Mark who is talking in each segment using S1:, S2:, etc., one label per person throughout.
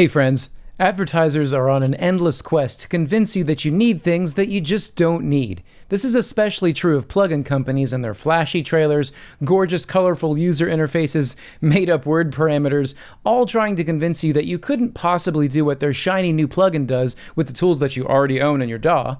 S1: Hey friends, advertisers are on an endless quest to convince you that you need things that you just don't need. This is especially true of plugin companies and their flashy trailers, gorgeous colorful user interfaces, made up word parameters, all trying to convince you that you couldn't possibly do what their shiny new plugin does with the tools that you already own in your DAW.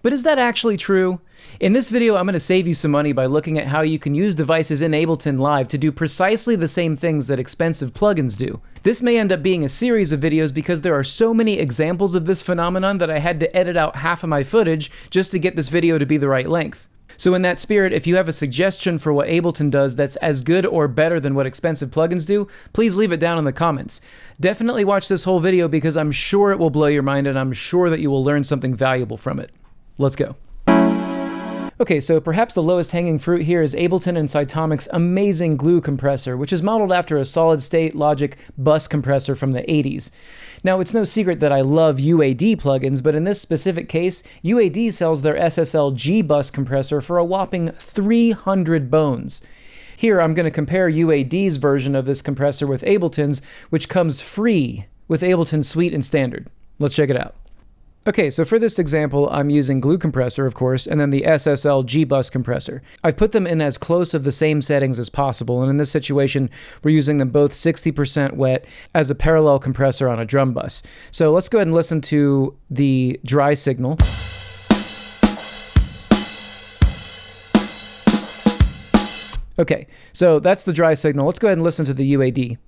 S1: But is that actually true? In this video, I'm going to save you some money by looking at how you can use devices in Ableton Live to do precisely the same things that expensive plugins do. This may end up being a series of videos because there are so many examples of this phenomenon that I had to edit out half of my footage just to get this video to be the right length. So in that spirit, if you have a suggestion for what Ableton does that's as good or better than what expensive plugins do, please leave it down in the comments. Definitely watch this whole video because I'm sure it will blow your mind and I'm sure that you will learn something valuable from it. Let's go. Okay, so perhaps the lowest hanging fruit here is Ableton and Cytomic's amazing glue compressor, which is modeled after a solid state logic bus compressor from the 80s. Now, it's no secret that I love UAD plugins, but in this specific case, UAD sells their SSL G bus compressor for a whopping 300 bones. Here, I'm going to compare UAD's version of this compressor with Ableton's, which comes free with Ableton Suite and Standard. Let's check it out. Okay, so for this example, I'm using Glue Compressor, of course, and then the SSL G-Bus compressor. I've put them in as close of the same settings as possible, and in this situation, we're using them both 60% wet as a parallel compressor on a drum bus. So let's go ahead and listen to the dry signal. Okay, so that's the dry signal. Let's go ahead and listen to the UAD.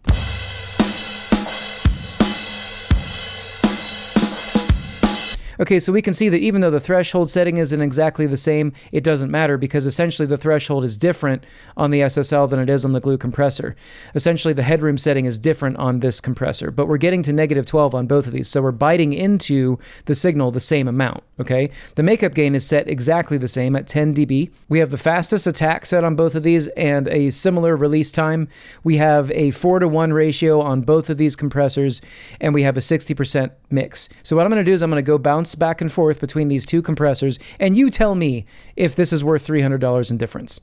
S1: Okay, so we can see that even though the threshold setting isn't exactly the same, it doesn't matter because essentially the threshold is different on the SSL than it is on the glue compressor. Essentially the headroom setting is different on this compressor, but we're getting to negative 12 on both of these, so we're biting into the signal the same amount, okay? The makeup gain is set exactly the same at 10 dB. We have the fastest attack set on both of these and a similar release time. We have a 4 to 1 ratio on both of these compressors, and we have a 60% mix. So what I'm going to do is I'm going to go bounce back and forth between these two compressors, and you tell me if this is worth $300 in difference.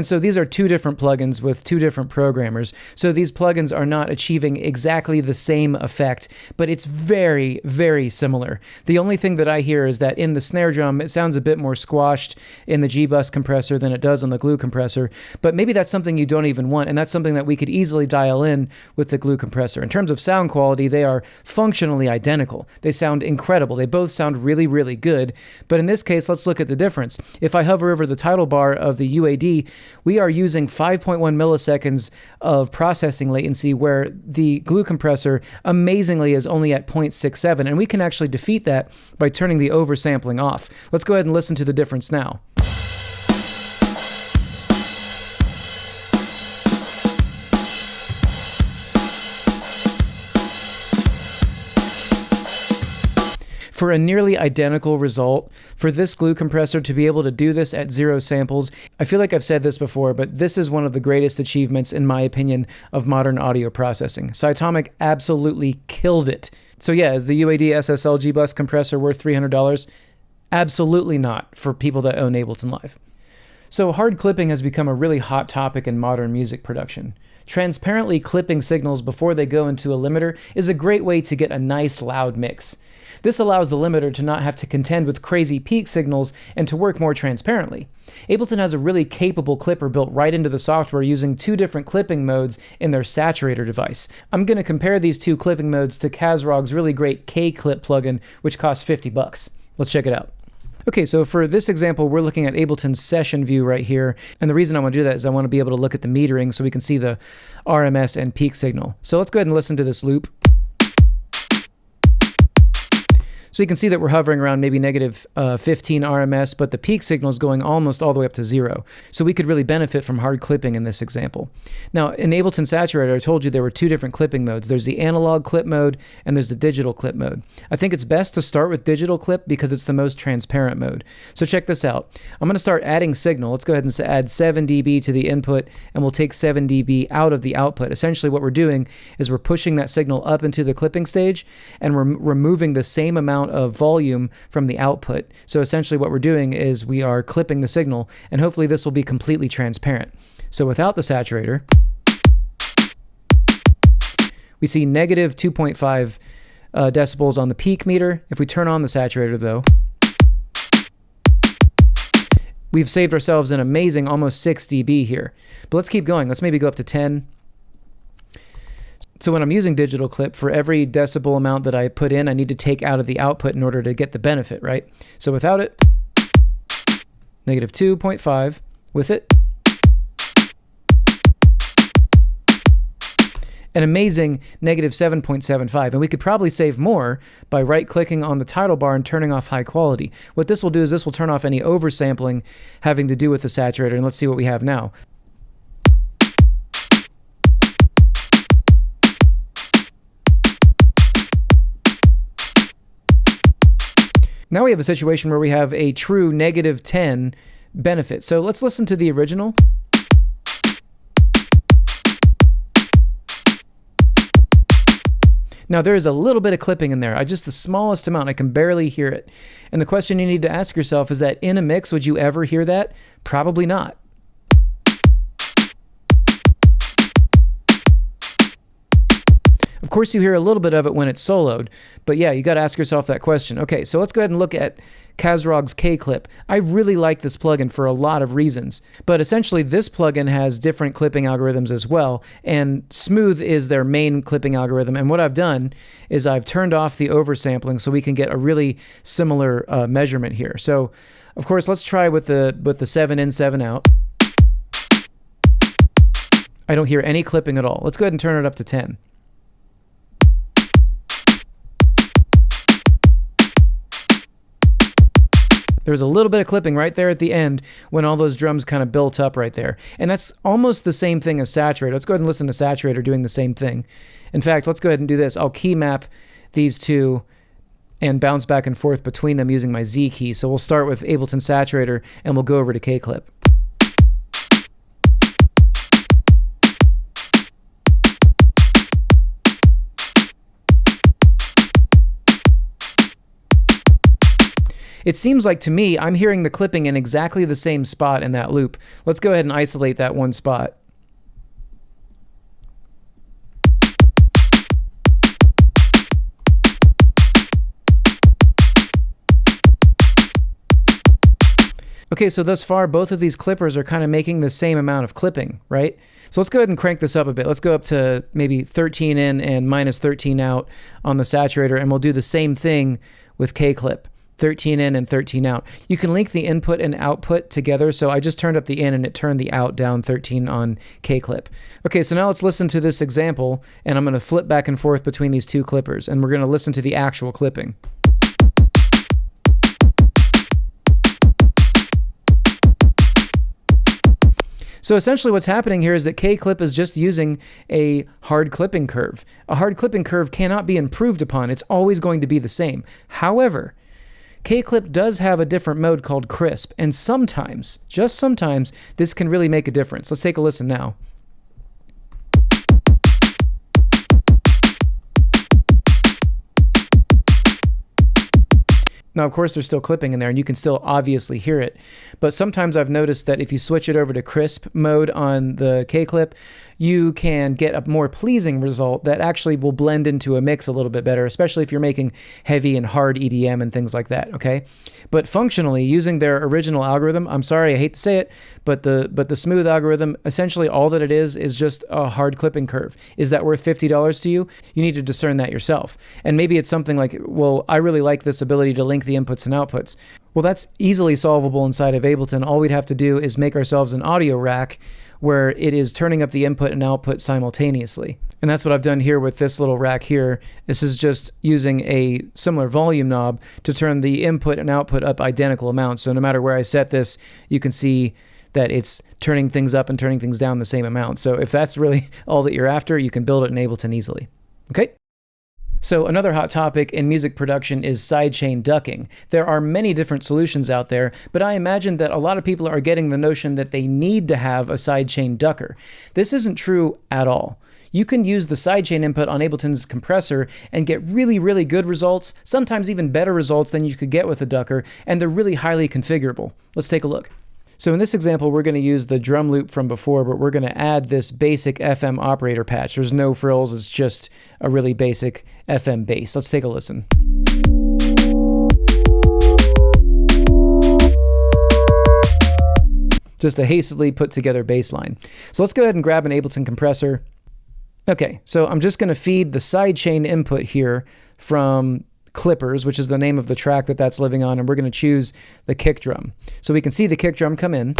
S1: And so these are two different plugins with two different programmers. So these plugins are not achieving exactly the same effect, but it's very, very similar. The only thing that I hear is that in the snare drum, it sounds a bit more squashed in the G-Bus compressor than it does on the glue compressor, but maybe that's something you don't even want, and that's something that we could easily dial in with the glue compressor. In terms of sound quality, they are functionally identical. They sound incredible. They both sound really, really good, but in this case, let's look at the difference. If I hover over the title bar of the UAD, we are using 5.1 milliseconds of processing latency where the glue compressor amazingly is only at 0.67 and we can actually defeat that by turning the oversampling off. Let's go ahead and listen to the difference now. For a nearly identical result, for this glue compressor to be able to do this at zero samples, I feel like I've said this before, but this is one of the greatest achievements, in my opinion, of modern audio processing. Cytomic absolutely killed it. So yeah, is the UAD SSL G-Bus compressor worth $300? Absolutely not for people that own Ableton Live. So hard clipping has become a really hot topic in modern music production. Transparently clipping signals before they go into a limiter is a great way to get a nice loud mix. This allows the limiter to not have to contend with crazy peak signals and to work more transparently. Ableton has a really capable clipper built right into the software using two different clipping modes in their saturator device. I'm going to compare these two clipping modes to Kazrog's really great K-Clip plugin, which costs 50 bucks. Let's check it out. Okay, so for this example, we're looking at Ableton's session view right here. And the reason I want to do that is I want to be able to look at the metering so we can see the RMS and peak signal. So let's go ahead and listen to this loop. So you can see that we're hovering around maybe negative, uh, 15 RMS, but the peak signal is going almost all the way up to zero. So we could really benefit from hard clipping in this example. Now, in Ableton Saturator, I told you there were two different clipping modes. There's the analog clip mode and there's the digital clip mode. I think it's best to start with digital clip because it's the most transparent mode. So check this out. I'm going to start adding signal. Let's go ahead and add 7 dB to the input and we'll take 7 dB out of the output. Essentially what we're doing is we're pushing that signal up into the clipping stage and we're removing the same amount of volume from the output. So essentially what we're doing is we are clipping the signal and hopefully this will be completely transparent. So without the saturator, we see negative 2.5 uh, decibels on the peak meter. If we turn on the saturator though, we've saved ourselves an amazing almost 6 dB here. But let's keep going. Let's maybe go up to 10. So when I'm using digital clip, for every decibel amount that I put in, I need to take out of the output in order to get the benefit, right? So without it, negative 2.5. With it, an amazing negative 7.75. And we could probably save more by right clicking on the title bar and turning off high quality. What this will do is this will turn off any oversampling having to do with the saturator. And let's see what we have now. Now we have a situation where we have a true negative 10 benefit. So let's listen to the original. Now there is a little bit of clipping in there, I just the smallest amount, I can barely hear it. And the question you need to ask yourself is that in a mix, would you ever hear that? Probably not. Of course, you hear a little bit of it when it's soloed, but yeah, you got to ask yourself that question. Okay, so let's go ahead and look at Kazrog's K-Clip. I really like this plugin for a lot of reasons, but essentially this plugin has different clipping algorithms as well, and Smooth is their main clipping algorithm. And what I've done is I've turned off the oversampling so we can get a really similar uh, measurement here. So, of course, let's try with the with the seven in, seven out. I don't hear any clipping at all. Let's go ahead and turn it up to 10. There's a little bit of clipping right there at the end when all those drums kind of built up right there. And that's almost the same thing as Saturator. Let's go ahead and listen to Saturator doing the same thing. In fact, let's go ahead and do this. I'll key map these two and bounce back and forth between them using my Z key. So we'll start with Ableton Saturator and we'll go over to K-Clip. It seems like to me, I'm hearing the clipping in exactly the same spot in that loop. Let's go ahead and isolate that one spot. Okay, so thus far, both of these clippers are kind of making the same amount of clipping, right? So let's go ahead and crank this up a bit. Let's go up to maybe 13 in and minus 13 out on the saturator, and we'll do the same thing with K-clip. 13 in and 13 out. You can link the input and output together. So I just turned up the in and it turned the out down 13 on K-clip. Okay, so now let's listen to this example and I'm going to flip back and forth between these two clippers and we're going to listen to the actual clipping. So essentially what's happening here is that K-clip is just using a hard clipping curve. A hard clipping curve cannot be improved upon. It's always going to be the same. However, K-Clip does have a different mode called Crisp, and sometimes, just sometimes, this can really make a difference. Let's take a listen now. Now, of course, there's still clipping in there, and you can still obviously hear it. But sometimes I've noticed that if you switch it over to crisp mode on the K-Clip, you can get a more pleasing result that actually will blend into a mix a little bit better, especially if you're making heavy and hard EDM and things like that, okay? But functionally, using their original algorithm, I'm sorry, I hate to say it, but the but the smooth algorithm, essentially all that it is is just a hard clipping curve. Is that worth $50 to you? You need to discern that yourself. And maybe it's something like, well, I really like this ability to link the inputs and outputs. Well, that's easily solvable inside of Ableton. All we'd have to do is make ourselves an audio rack where it is turning up the input and output simultaneously. And that's what I've done here with this little rack here. This is just using a similar volume knob to turn the input and output up identical amounts. So no matter where I set this, you can see that it's turning things up and turning things down the same amount. So if that's really all that you're after, you can build it in Ableton easily. Okay? So another hot topic in music production is sidechain ducking. There are many different solutions out there, but I imagine that a lot of people are getting the notion that they need to have a sidechain ducker. This isn't true at all. You can use the sidechain input on Ableton's compressor and get really, really good results, sometimes even better results than you could get with a ducker, and they're really highly configurable. Let's take a look. So in this example, we're going to use the drum loop from before, but we're going to add this basic FM operator patch. There's no frills, it's just a really basic FM bass. Let's take a listen. Just a hastily put together bass line. So let's go ahead and grab an Ableton compressor. Okay, so I'm just going to feed the sidechain input here from Clippers, which is the name of the track that that's living on, and we're going to choose the kick drum. So we can see the kick drum come in.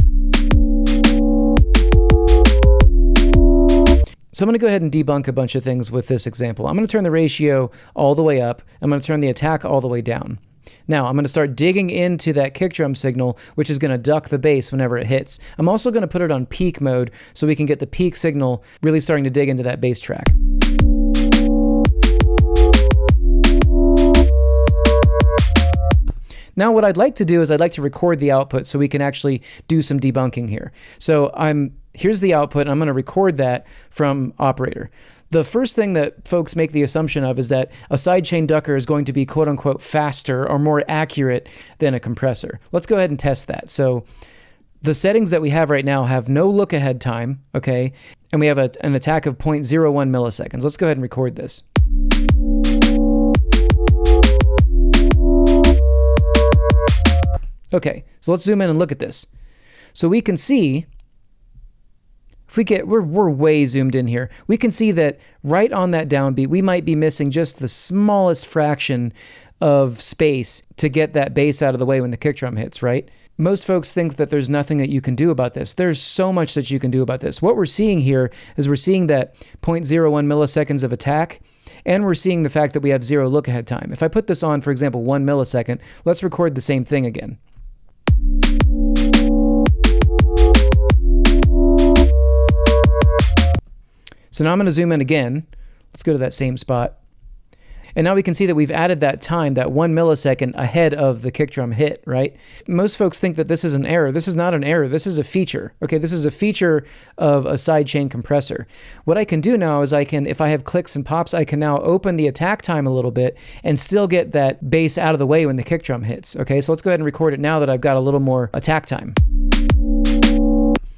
S1: So I'm going to go ahead and debunk a bunch of things with this example. I'm going to turn the ratio all the way up. I'm going to turn the attack all the way down. Now I'm going to start digging into that kick drum signal, which is going to duck the bass whenever it hits. I'm also going to put it on peak mode so we can get the peak signal really starting to dig into that bass track. Now what I'd like to do is I'd like to record the output so we can actually do some debunking here. So I'm here's the output and I'm going to record that from operator. The first thing that folks make the assumption of is that a sidechain ducker is going to be quote unquote faster or more accurate than a compressor. Let's go ahead and test that. So the settings that we have right now have no look ahead time, okay? And we have a, an attack of 0.01 milliseconds. Let's go ahead and record this. Okay, so let's zoom in and look at this. So we can see, if we get, we're, we're way zoomed in here. We can see that right on that downbeat, we might be missing just the smallest fraction of space to get that bass out of the way when the kick drum hits, right? Most folks think that there's nothing that you can do about this. There's so much that you can do about this. What we're seeing here is we're seeing that 0.01 milliseconds of attack, and we're seeing the fact that we have zero look ahead time. If I put this on, for example, one millisecond, let's record the same thing again. So now I'm going to zoom in again. Let's go to that same spot. And now we can see that we've added that time, that one millisecond ahead of the kick drum hit, right? Most folks think that this is an error. This is not an error. This is a feature. Okay, this is a feature of a sidechain compressor. What I can do now is I can, if I have clicks and pops, I can now open the attack time a little bit and still get that bass out of the way when the kick drum hits. Okay, so let's go ahead and record it now that I've got a little more attack time.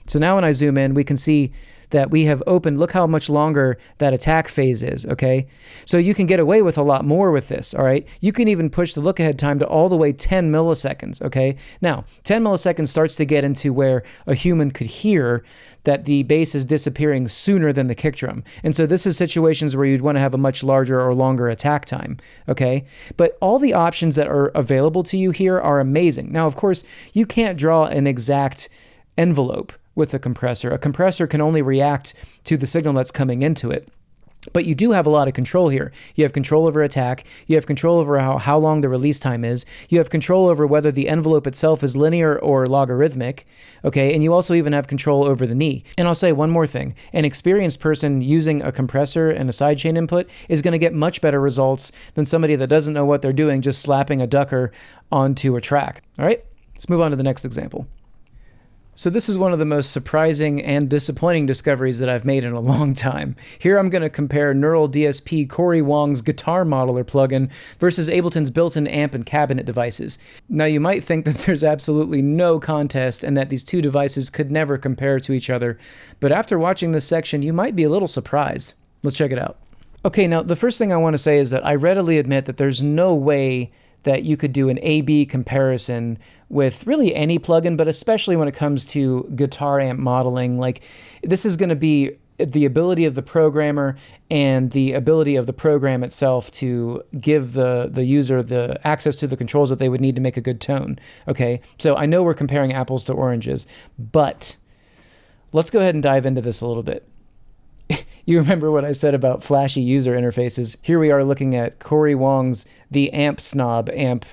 S1: So now when I zoom in, we can see that we have opened. Look how much longer that attack phase is, okay? So you can get away with a lot more with this, all right? You can even push the look ahead time to all the way 10 milliseconds, okay? Now, 10 milliseconds starts to get into where a human could hear that the bass is disappearing sooner than the kick drum. And so this is situations where you'd want to have a much larger or longer attack time, okay? But all the options that are available to you here are amazing. Now, of course, you can't draw an exact envelope with a compressor. A compressor can only react to the signal that's coming into it. But you do have a lot of control here. You have control over attack. You have control over how, how long the release time is. You have control over whether the envelope itself is linear or logarithmic. Okay. And you also even have control over the knee. And I'll say one more thing an experienced person using a compressor and a sidechain input is going to get much better results than somebody that doesn't know what they're doing just slapping a ducker onto a track. All right. Let's move on to the next example. So this is one of the most surprising and disappointing discoveries that I've made in a long time. Here I'm going to compare Neural DSP Cory Wong's Guitar Modeler plugin versus Ableton's built-in amp and cabinet devices. Now you might think that there's absolutely no contest and that these two devices could never compare to each other, but after watching this section you might be a little surprised. Let's check it out. Okay, now the first thing I want to say is that I readily admit that there's no way that you could do an A-B comparison with really any plugin, but especially when it comes to guitar amp modeling. Like this is going to be the ability of the programmer and the ability of the program itself to give the the user the access to the controls that they would need to make a good tone. Okay, so I know we're comparing apples to oranges, but let's go ahead and dive into this a little bit. You remember what I said about flashy user interfaces. Here we are looking at Cory Wong's The Amp Snob amp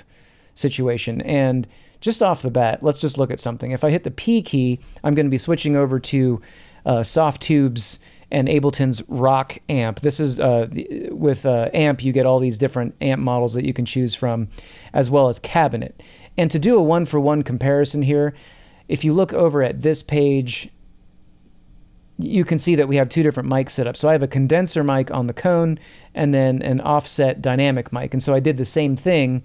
S1: situation. And just off the bat, let's just look at something. If I hit the P key, I'm going to be switching over to uh, Softube's and Ableton's Rock amp. This is uh, with uh, amp, you get all these different amp models that you can choose from, as well as cabinet. And to do a one for one comparison here, if you look over at this page, you can see that we have two different mic setups. So I have a condenser mic on the cone and then an offset dynamic mic. And so I did the same thing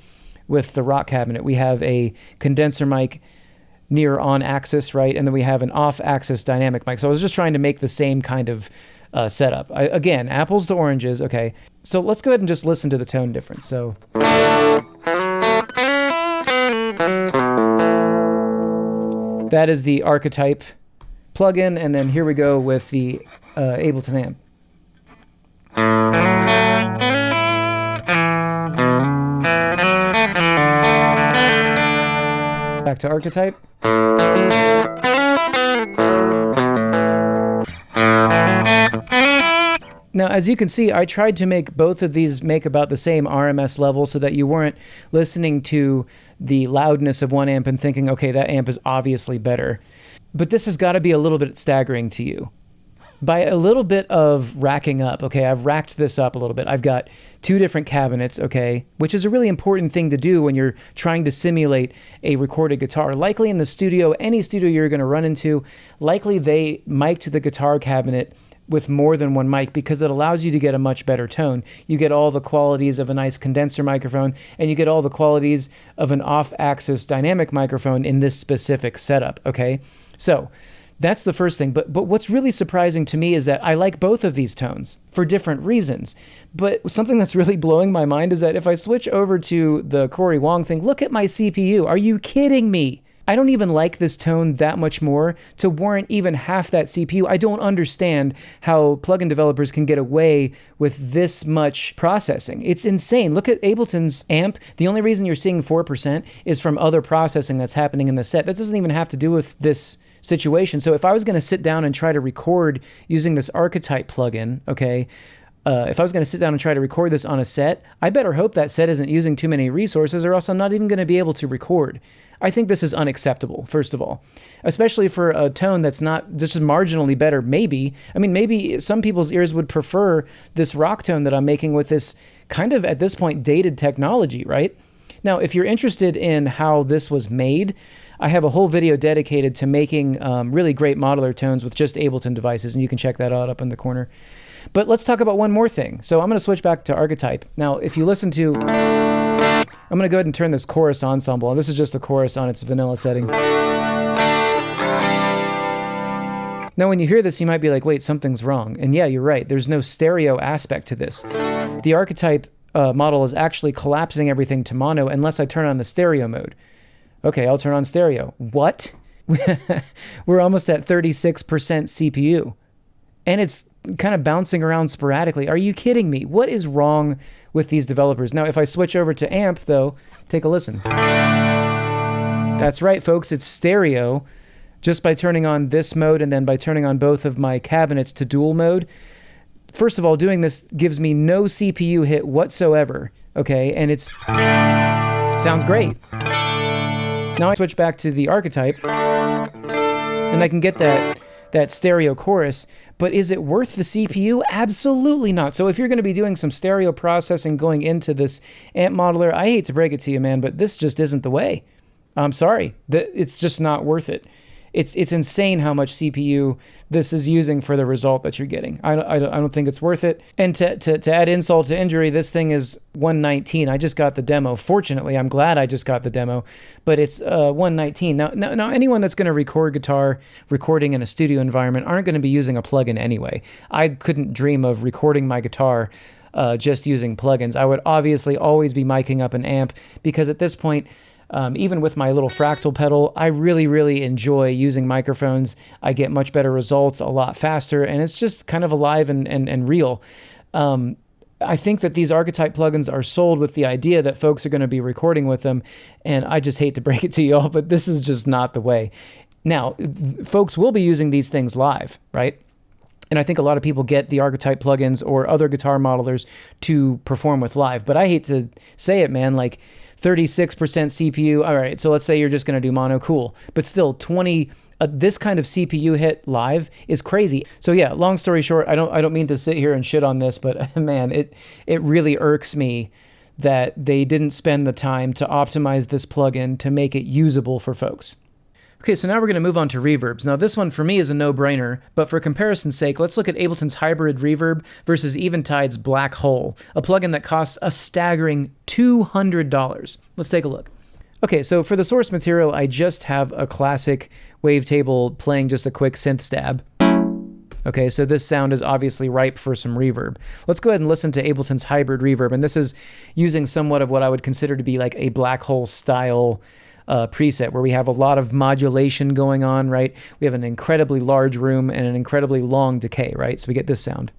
S1: with the rock cabinet. We have a condenser mic near on axis, right? And then we have an off axis dynamic mic. So I was just trying to make the same kind of uh, setup. I, again, apples to oranges. Okay. So let's go ahead and just listen to the tone difference. So. That is the archetype plugin. And then here we go with the uh, Ableton amp. Back to archetype. Now, as you can see, I tried to make both of these make about the same RMS level so that you weren't listening to the loudness of one amp and thinking, okay, that amp is obviously better. But this has got to be a little bit staggering to you by a little bit of racking up, okay, I've racked this up a little bit. I've got two different cabinets, okay, which is a really important thing to do when you're trying to simulate a recorded guitar. Likely in the studio, any studio you're going to run into, likely they mic'd the guitar cabinet with more than one mic because it allows you to get a much better tone. You get all the qualities of a nice condenser microphone and you get all the qualities of an off-axis dynamic microphone in this specific setup, okay? So, that's the first thing. But but what's really surprising to me is that I like both of these tones for different reasons. But something that's really blowing my mind is that if I switch over to the Cory Wong thing, look at my CPU. Are you kidding me? I don't even like this tone that much more to warrant even half that CPU. I don't understand how plugin developers can get away with this much processing. It's insane. Look at Ableton's amp. The only reason you're seeing 4% is from other processing that's happening in the set. That doesn't even have to do with this situation. So if I was going to sit down and try to record using this archetype plugin, okay, uh, if I was going to sit down and try to record this on a set, I better hope that set isn't using too many resources or else I'm not even going to be able to record. I think this is unacceptable, first of all, especially for a tone that's not just marginally better, maybe. I mean, maybe some people's ears would prefer this rock tone that I'm making with this kind of, at this point, dated technology, right? Now, if you're interested in how this was made, I have a whole video dedicated to making um, really great modeler tones with just Ableton devices, and you can check that out up in the corner. But let's talk about one more thing. So I'm going to switch back to Archetype. Now, if you listen to... I'm going to go ahead and turn this chorus ensemble, and this is just the chorus on its vanilla setting. Now, when you hear this, you might be like, wait, something's wrong. And yeah, you're right. There's no stereo aspect to this. The archetype uh, model is actually collapsing everything to mono unless I turn on the stereo mode. Okay, I'll turn on stereo. What? We're almost at 36% CPU. And it's kind of bouncing around sporadically. Are you kidding me? What is wrong with these developers? Now, if I switch over to amp, though, take a listen. That's right, folks, it's stereo. Just by turning on this mode and then by turning on both of my cabinets to dual mode. First of all, doing this gives me no CPU hit whatsoever, okay? And it's sounds great. Now I switch back to the archetype, and I can get that that stereo chorus, but is it worth the CPU? Absolutely not. So if you're going to be doing some stereo processing going into this amp modeler, I hate to break it to you, man, but this just isn't the way. I'm sorry. It's just not worth it it's it's insane how much CPU this is using for the result that you're getting. I, I, I don't think it's worth it. And to, to, to add insult to injury, this thing is 119. I just got the demo. Fortunately, I'm glad I just got the demo, but it's uh, 119. Now, now, now anyone that's going to record guitar recording in a studio environment aren't going to be using a plugin anyway. I couldn't dream of recording my guitar uh, just using plugins. I would obviously always be miking up an amp because at this point, um, even with my little fractal pedal, I really, really enjoy using microphones. I get much better results a lot faster, and it's just kind of alive and, and, and real. Um, I think that these archetype plugins are sold with the idea that folks are going to be recording with them, and I just hate to break it to you all, but this is just not the way. Now, folks will be using these things live, right? And I think a lot of people get the archetype plugins or other guitar modelers to perform with live. But I hate to say it, man, like 36% CPU. All right, so let's say you're just going to do mono, cool. But still, 20 uh, this kind of CPU hit live is crazy. So yeah, long story short, I don't I don't mean to sit here and shit on this, but man, it it really irks me that they didn't spend the time to optimize this plugin to make it usable for folks. Okay, so now we're going to move on to reverbs. Now, this one for me is a no brainer, but for comparison's sake, let's look at Ableton's Hybrid Reverb versus Eventide's Black Hole, a plugin that costs a staggering $200. Let's take a look. Okay, so for the source material, I just have a classic wavetable playing just a quick synth stab. Okay, so this sound is obviously ripe for some reverb. Let's go ahead and listen to Ableton's Hybrid Reverb, and this is using somewhat of what I would consider to be like a black hole style uh, preset where we have a lot of modulation going on, right? We have an incredibly large room and an incredibly long decay, right? So we get this sound.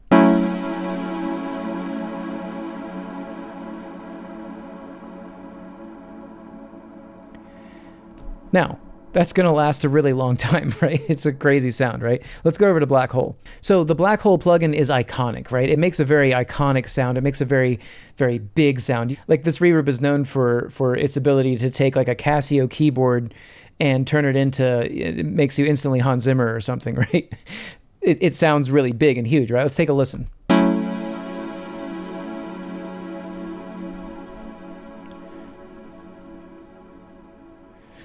S1: Now, that's going to last a really long time, right? It's a crazy sound, right? Let's go over to Black Hole. So the Black Hole plugin is iconic, right? It makes a very iconic sound. It makes a very, very big sound. Like this reverb is known for for its ability to take like a Casio keyboard and turn it into it makes you instantly Hans Zimmer or something, right? It, it sounds really big and huge, right? Let's take a listen.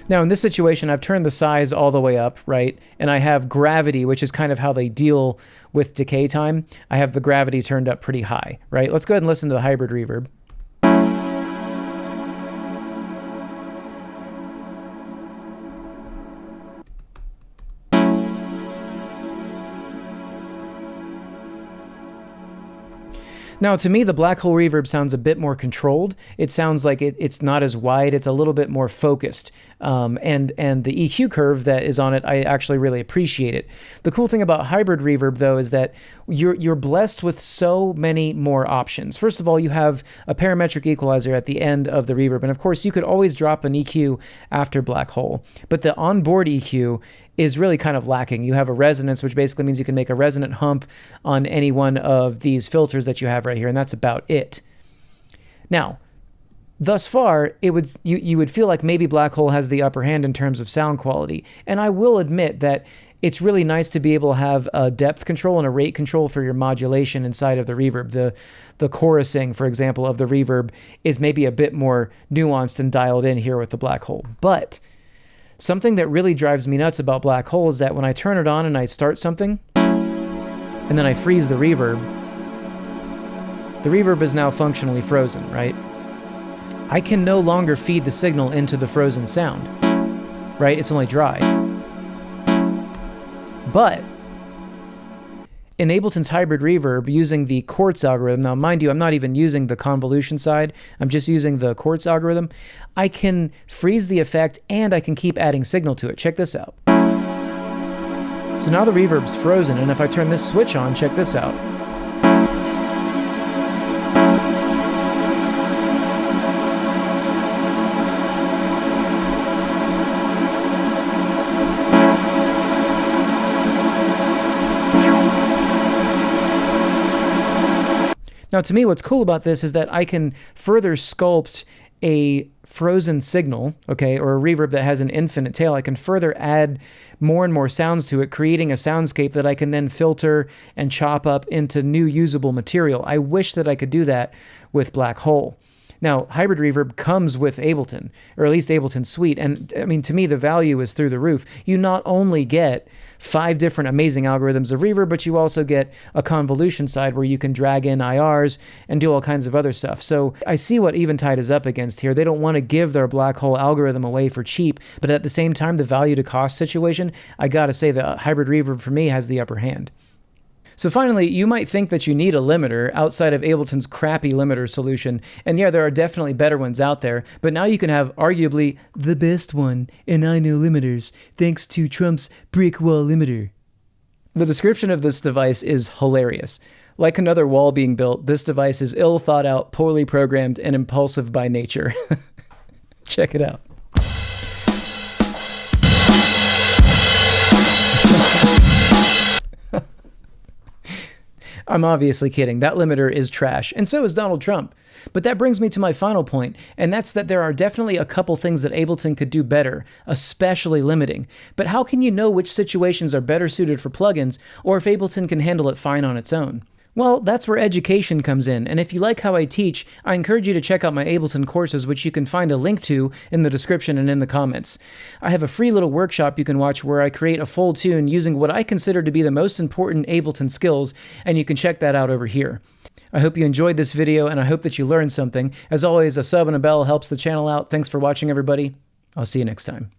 S1: Now, in this situation, I've turned the size all the way up, right? And I have gravity, which is kind of how they deal with decay time. I have the gravity turned up pretty high, right? Let's go ahead and listen to the hybrid reverb. Now, to me, the black hole reverb sounds a bit more controlled. It sounds like it, it's not as wide. It's a little bit more focused. Um, and and the EQ curve that is on it, I actually really appreciate it. The cool thing about hybrid reverb, though, is that you're you're blessed with so many more options. First of all, you have a parametric equalizer at the end of the reverb, and of course, you could always drop an EQ after black hole. But the onboard EQ is really kind of lacking. You have a resonance, which basically means you can make a resonant hump on any one of these filters that you have right here, and that's about it. Now, thus far, it would you, you would feel like maybe Black Hole has the upper hand in terms of sound quality. And I will admit that it's really nice to be able to have a depth control and a rate control for your modulation inside of the reverb. The the chorusing, for example, of the reverb is maybe a bit more nuanced and dialed in here with the black hole. But Something that really drives me nuts about black hole is that when I turn it on and I start something, and then I freeze the reverb, the reverb is now functionally frozen, right? I can no longer feed the signal into the frozen sound, right? It's only dry. But in Ableton's hybrid reverb using the quartz algorithm, now mind you, I'm not even using the convolution side, I'm just using the quartz algorithm, I can freeze the effect and I can keep adding signal to it. Check this out. So now the reverb's frozen, and if I turn this switch on, check this out. Now, to me, what's cool about this is that I can further sculpt a frozen signal, okay, or a reverb that has an infinite tail, I can further add more and more sounds to it, creating a soundscape that I can then filter and chop up into new usable material. I wish that I could do that with Black Hole. Now, hybrid reverb comes with Ableton, or at least Ableton Suite, and I mean, to me, the value is through the roof. You not only get five different amazing algorithms of reverb, but you also get a convolution side where you can drag in IRs and do all kinds of other stuff. So I see what Eventide is up against here. They don't want to give their black hole algorithm away for cheap, but at the same time, the value to cost situation, I gotta say the hybrid reverb for me has the upper hand. So finally, you might think that you need a limiter outside of Ableton's crappy limiter solution, and yeah, there are definitely better ones out there, but now you can have arguably the best one, and I know limiters, thanks to Trump's brick wall limiter. The description of this device is hilarious. Like another wall being built, this device is ill thought out, poorly programmed, and impulsive by nature. Check it out. I'm obviously kidding. That limiter is trash, and so is Donald Trump. But that brings me to my final point, and that's that there are definitely a couple things that Ableton could do better, especially limiting. But how can you know which situations are better suited for plugins, or if Ableton can handle it fine on its own? Well, that's where education comes in, and if you like how I teach, I encourage you to check out my Ableton courses, which you can find a link to in the description and in the comments. I have a free little workshop you can watch where I create a full tune using what I consider to be the most important Ableton skills, and you can check that out over here. I hope you enjoyed this video, and I hope that you learned something. As always, a sub and a bell helps the channel out. Thanks for watching, everybody. I'll see you next time.